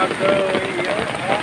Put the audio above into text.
I'll